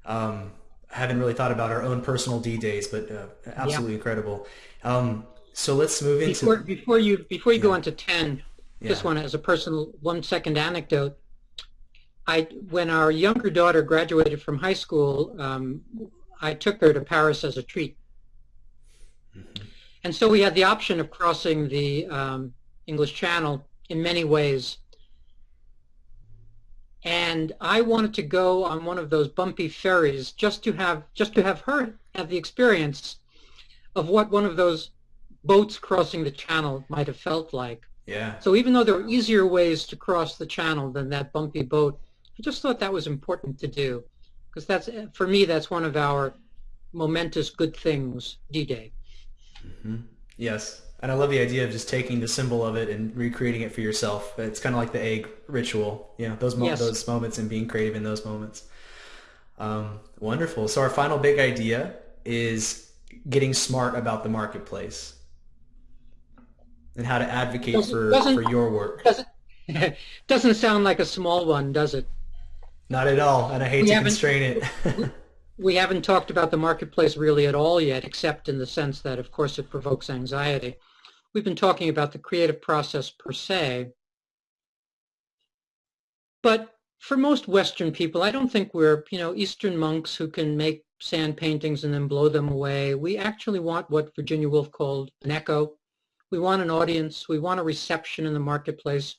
um, haven't really thought about our own personal D days, but uh, absolutely yeah. incredible. Um, so let's move into before, before you before you yeah. go on to ten. Yeah. Just one as a personal one second anecdote. I when our younger daughter graduated from high school, um, I took her to Paris as a treat, mm-hmm. and so we had the option of crossing the um, English Channel in many ways. And I wanted to go on one of those bumpy ferries just to have just to have her have the experience of what one of those boats crossing the channel might have felt like. Yeah. So even though there were easier ways to cross the channel than that bumpy boat, I just thought that was important to do because that's for me that's one of our momentous good things, D-Day. Mm-hmm. Yes. And I love the idea of just taking the symbol of it and recreating it for yourself. It's kind of like the egg ritual, you know, those mo- yes. those moments and being creative in those moments. Um, wonderful. So our final big idea is getting smart about the marketplace and how to advocate doesn't, for doesn't, for your work. Doesn't, (laughs) doesn't sound like a small one, does it? Not at all, and I hate we to constrain it. (laughs) we haven't talked about the marketplace really at all yet, except in the sense that, of course, it provokes anxiety. We've been talking about the creative process per se, but for most Western people, I don't think we're, you know, Eastern monks who can make sand paintings and then blow them away. We actually want what Virginia Woolf called an echo. We want an audience. We want a reception in the marketplace.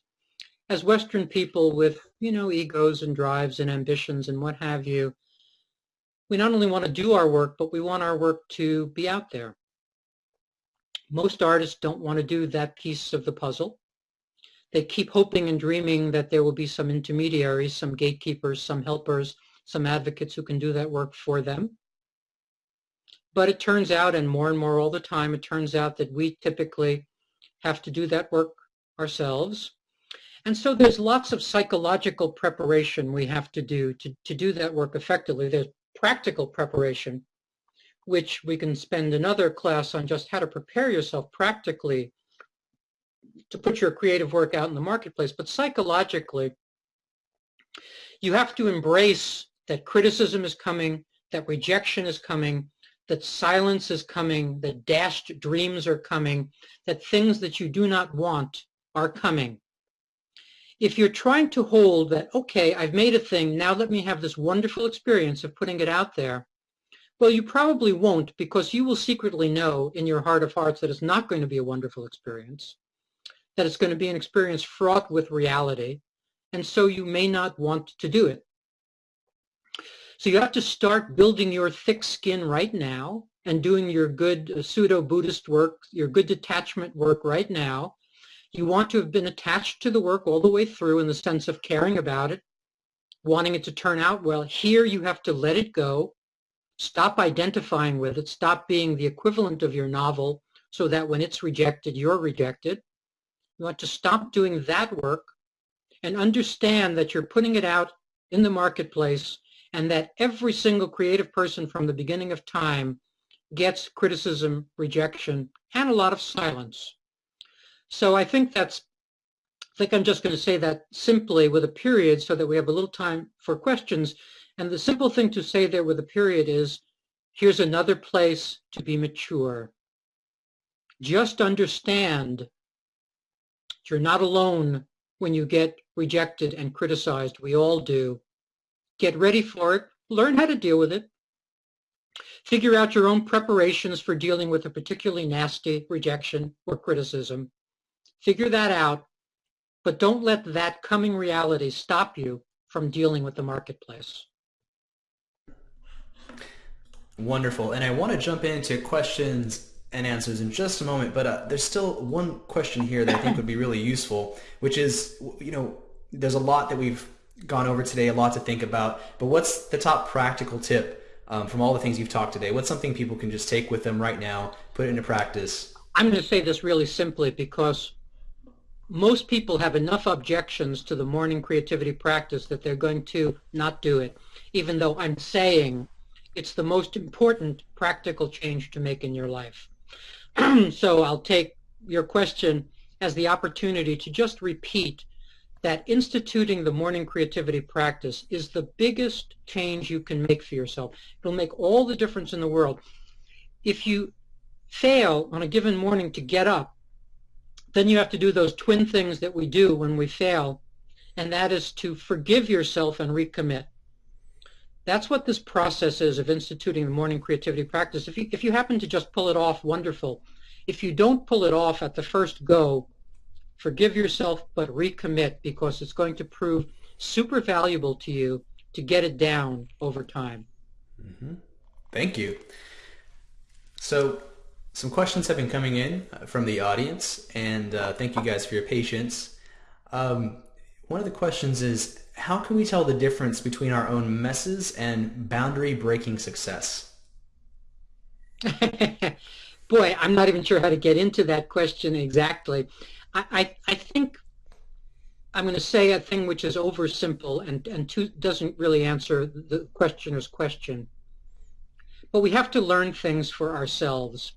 As Western people with, you know, egos and drives and ambitions and what have you, we not only want to do our work, but we want our work to be out there. Most artists don't want to do that piece of the puzzle. They keep hoping and dreaming that there will be some intermediaries, some gatekeepers, some helpers, some advocates who can do that work for them. But it turns out, and more and more all the time, it turns out that we typically have to do that work ourselves. And so there's lots of psychological preparation we have to do to, to do that work effectively. There's practical preparation, which we can spend another class on just how to prepare yourself practically to put your creative work out in the marketplace. But psychologically, you have to embrace that criticism is coming, that rejection is coming, that silence is coming, that dashed dreams are coming, that things that you do not want are coming if you're trying to hold that, okay, I've made a thing, now let me have this wonderful experience of putting it out there, well, you probably won't because you will secretly know in your heart of hearts that it's not going to be a wonderful experience, that it's going to be an experience fraught with reality, and so you may not want to do it. So you have to start building your thick skin right now and doing your good uh, pseudo-Buddhist work, your good detachment work right now, you want to have been attached to the work all the way through in the sense of caring about it, wanting it to turn out well. Here you have to let it go, stop identifying with it, stop being the equivalent of your novel so that when it's rejected, you're rejected. You want to stop doing that work and understand that you're putting it out in the marketplace and that every single creative person from the beginning of time gets criticism, rejection, and a lot of silence. So I think that's, I think I'm just going to say that simply with a period so that we have a little time for questions. And the simple thing to say there with a period is, here's another place to be mature. Just understand you're not alone when you get rejected and criticized. We all do. Get ready for it. Learn how to deal with it. Figure out your own preparations for dealing with a particularly nasty rejection or criticism. Figure that out, but don't let that coming reality stop you from dealing with the marketplace. Wonderful. And I want to jump into questions and answers in just a moment, but uh, there's still one question here that I think would be really useful, which is, you know, there's a lot that we've gone over today, a lot to think about, but what's the top practical tip um, from all the things you've talked today? What's something people can just take with them right now, put it into practice? I'm going to say this really simply because most people have enough objections to the morning creativity practice that they're going to not do it, even though I'm saying it's the most important practical change to make in your life. (clears throat) so I'll take your question as the opportunity to just repeat that instituting the morning creativity practice is the biggest change you can make for yourself. It'll make all the difference in the world. If you fail on a given morning to get up, then you have to do those twin things that we do when we fail, and that is to forgive yourself and recommit. That's what this process is of instituting the morning creativity practice. If you, if you happen to just pull it off, wonderful. If you don't pull it off at the first go, forgive yourself, but recommit because it's going to prove super valuable to you to get it down over time. Mm-hmm. Thank you. So some questions have been coming in uh, from the audience, and uh, thank you guys for your patience. Um, one of the questions is, how can we tell the difference between our own messes and boundary breaking success? (laughs) Boy, I'm not even sure how to get into that question exactly. I, I, I think I'm going to say a thing which is oversimple and, and too, doesn't really answer the questioner's question. But we have to learn things for ourselves.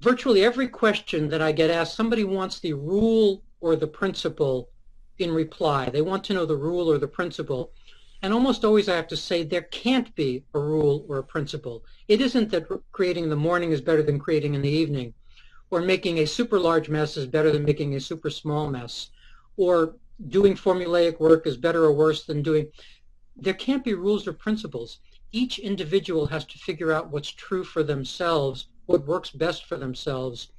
Virtually every question that I get asked, somebody wants the rule or the principle in reply. They want to know the rule or the principle. And almost always I have to say there can't be a rule or a principle. It isn't that creating in the morning is better than creating in the evening, or making a super large mess is better than making a super small mess, or doing formulaic work is better or worse than doing. There can't be rules or principles. Each individual has to figure out what's true for themselves, what works best for themselves,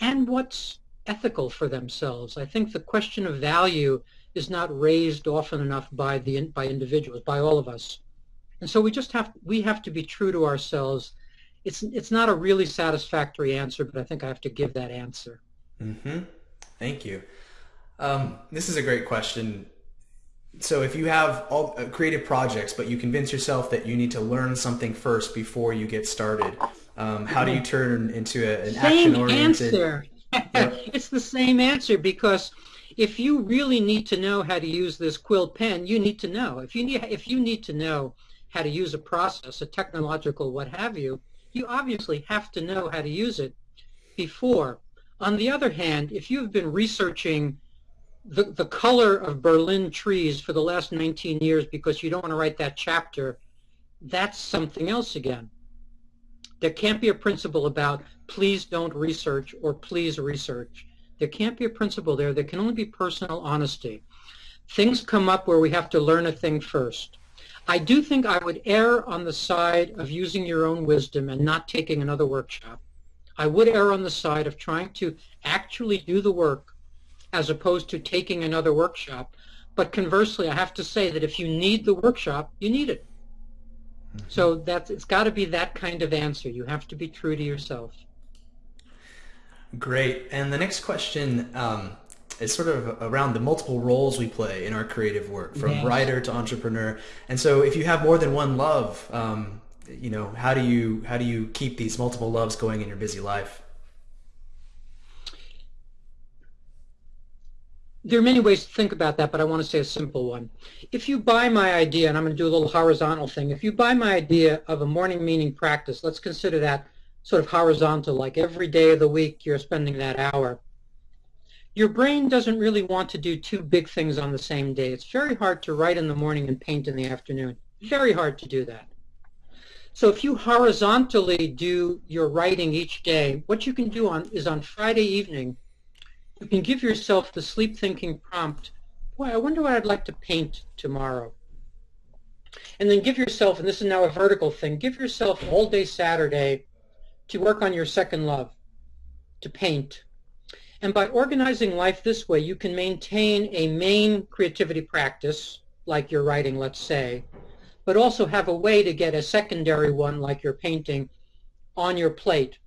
and what's ethical for themselves. I think the question of value is not raised often enough by the by individuals, by all of us. And so we just have we have to be true to ourselves. It's it's not a really satisfactory answer, but I think I have to give that answer. Mm-hmm. Thank you. Um, this is a great question. So if you have all uh, creative projects, but you convince yourself that you need to learn something first before you get started, um, how do you turn into a, an action-oriented? (laughs) It's the same answer because if you really need to know how to use this quill pen, you need to know. If you need, if you need to know how to use a process, a technological what have you, you obviously have to know how to use it before. On the other hand, if you've been researching the, the color of Berlin trees for the last 19 years because you don't want to write that chapter, that's something else again. There can't be a principle about please don't research or please research. There can't be a principle there. There can only be personal honesty. Things come up where we have to learn a thing first. I do think I would err on the side of using your own wisdom and not taking another workshop. I would err on the side of trying to actually do the work as opposed to taking another workshop. But conversely, I have to say that if you need the workshop, you need it. So that's it's got to be that kind of answer. You have to be true to yourself. Great. And the next question um, is sort of around the multiple roles we play in our creative work, from yes. writer to entrepreneur. And so, if you have more than one love, um, you know, how do you how do you keep these multiple loves going in your busy life? There are many ways to think about that, but I want to say a simple one. If you buy my idea, and I'm going to do a little horizontal thing, if you buy my idea of a morning meaning practice, let's consider that sort of horizontal, like every day of the week you're spending that hour. Your brain doesn't really want to do two big things on the same day. It's very hard to write in the morning and paint in the afternoon. Very hard to do that. So if you horizontally do your writing each day, what you can do on is on Friday evening, you can give yourself the sleep thinking prompt, boy, I wonder what I'd like to paint tomorrow. And then give yourself, and this is now a vertical thing, give yourself all day Saturday to work on your second love, to paint. And by organizing life this way, you can maintain a main creativity practice, like your writing, let's say, but also have a way to get a secondary one, like your painting, on your plate.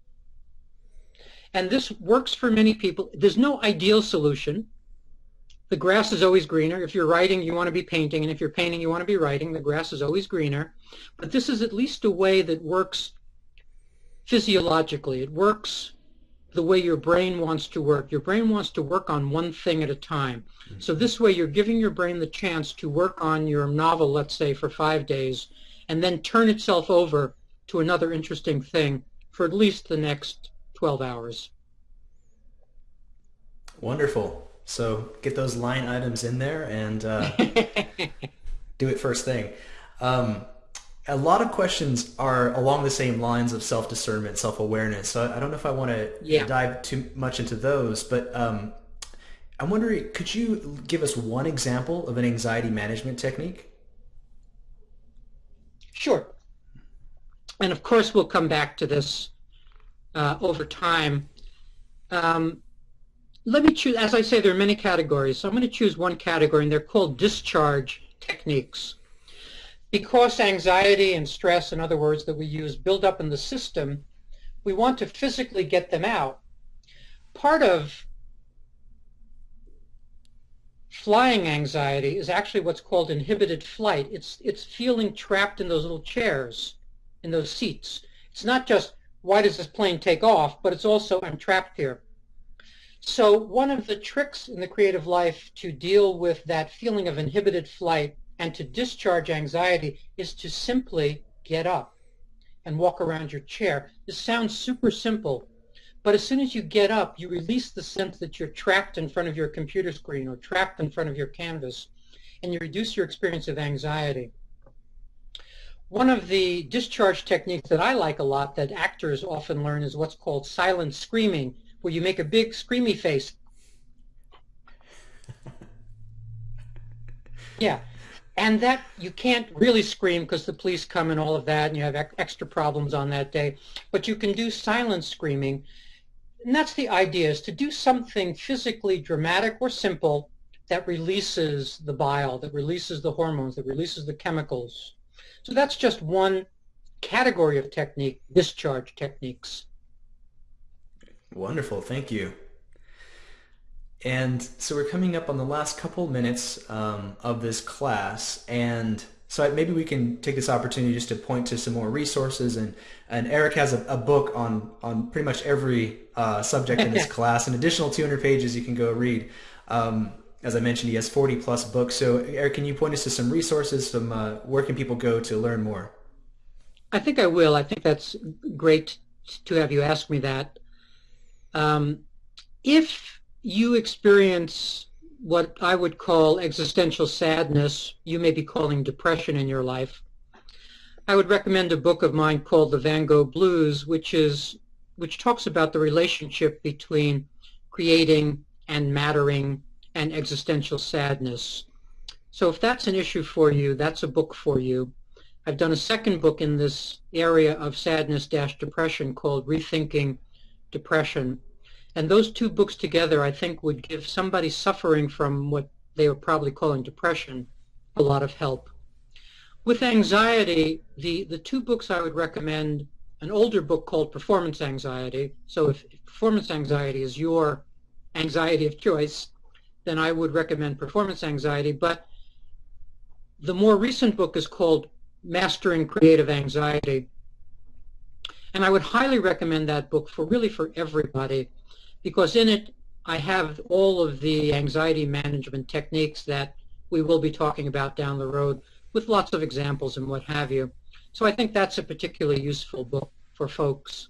And this works for many people. There's no ideal solution. The grass is always greener. If you're writing, you want to be painting. And if you're painting, you want to be writing. The grass is always greener. But this is at least a way that works physiologically. It works the way your brain wants to work. Your brain wants to work on one thing at a time. Mm-hmm. So this way you're giving your brain the chance to work on your novel, let's say, for five days, and then turn itself over to another interesting thing for at least the next 12 hours. Wonderful. So get those line items in there and uh, (laughs) do it first thing. Um, a lot of questions are along the same lines of self-discernment, self-awareness. So I don't know if I want to yeah. dive too much into those, but um, I'm wondering, could you give us one example of an anxiety management technique? Sure. And of course, we'll come back to this uh, over time. Um, let me choose, as I say, there are many categories. So I'm going to choose one category, and they're called discharge techniques. Because anxiety and stress, in other words, that we use build up in the system, we want to physically get them out. Part of flying anxiety is actually what's called inhibited flight. It's, it's feeling trapped in those little chairs, in those seats. It's not just, why does this plane take off, but it's also, I'm trapped here. So one of the tricks in the creative life to deal with that feeling of inhibited flight and to discharge anxiety is to simply get up and walk around your chair. This sounds super simple, but as soon as you get up, you release the sense that you're trapped in front of your computer screen or trapped in front of your canvas, and you reduce your experience of anxiety. One of the discharge techniques that I like a lot that actors often learn is what's called silent screaming, where you make a big screamy face. (laughs) Yeah, and that you can't really scream because the police come and all of that and you have extra problems on that day. But you can do silent screaming and that's the idea is to do something physically dramatic or simple that releases the bile that releases the hormones that releases the chemicals so that's just one category of technique discharge techniques wonderful thank you and so we're coming up on the last couple minutes um, of this class, and so maybe we can take this opportunity just to point to some more resources. And, and Eric has a, a book on, on pretty much every uh, subject in this (laughs) class, an additional 200 pages you can go read. Um, as I mentioned, he has 40 plus books. So Eric, can you point us to some resources? Some uh, where can people go to learn more? I think I will. I think that's great to have you ask me that. Um, if you experience what I would call existential sadness, you may be calling depression in your life, I would recommend a book of mine called The Van Gogh Blues, which is which talks about the relationship between creating and mattering and existential sadness. So if that's an issue for you, that's a book for you. I've done a second book in this area of sadness-depression called Rethinking Depression. And those two books together, I think, would give somebody suffering from what they were probably calling depression a lot of help. With anxiety, the, the two books I would recommend, an older book called Performance Anxiety. So if, if performance anxiety is your anxiety of choice, then I would recommend Performance Anxiety. But the more recent book is called Mastering Creative Anxiety. And I would highly recommend that book for really for everybody because in it I have all of the anxiety management techniques that we will be talking about down the road with lots of examples and what have you. So I think that's a particularly useful book for folks.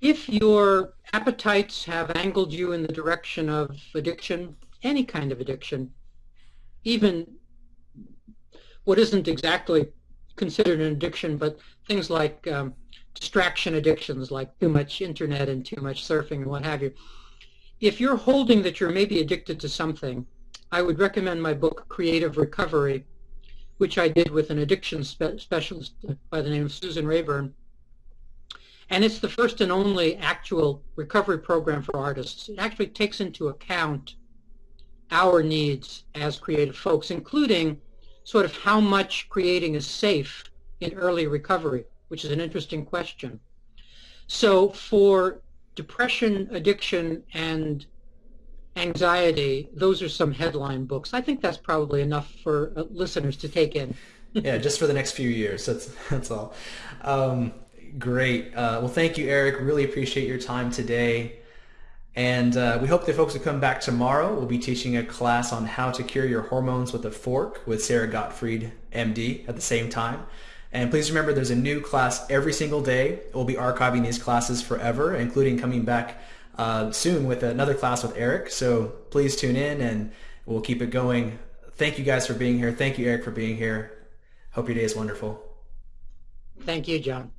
If your appetites have angled you in the direction of addiction, any kind of addiction, even what isn't exactly considered an addiction, but things like um, distraction addictions like too much internet and too much surfing and what have you. If you're holding that you're maybe addicted to something, I would recommend my book Creative Recovery, which I did with an addiction spe specialist by the name of Susan Raeburn. And it's the first and only actual recovery program for artists. It actually takes into account our needs as creative folks, including sort of how much creating is safe in early recovery which is an interesting question. So for depression, addiction, and anxiety, those are some headline books. I think that's probably enough for uh, listeners to take in. (laughs) yeah, just for the next few years. That's that's all. Um, great. Uh, well, thank you, Eric. Really appreciate your time today. And uh, we hope that folks will come back tomorrow. We'll be teaching a class on how to cure your hormones with a fork with Sara Gottfried, MD, at the same time. And please remember there's a new class every single day. We'll be archiving these classes forever, including coming back uh, soon with another class with Eric. So please tune in and we'll keep it going. Thank you guys for being here. Thank you, Eric, for being here. Hope your day is wonderful. Thank you, John.